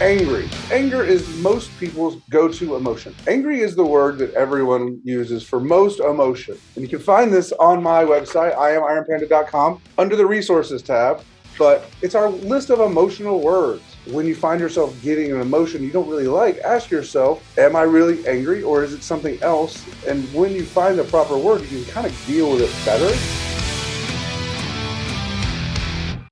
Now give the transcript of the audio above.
angry. Anger is most people's go-to emotion. Angry is the word that everyone uses for most emotion. And you can find this on my website, iamironpanda.com, under the resources tab. But it's our list of emotional words. When you find yourself getting an emotion you don't really like, ask yourself, am I really angry or is it something else? And when you find the proper word, you can kind of deal with it better.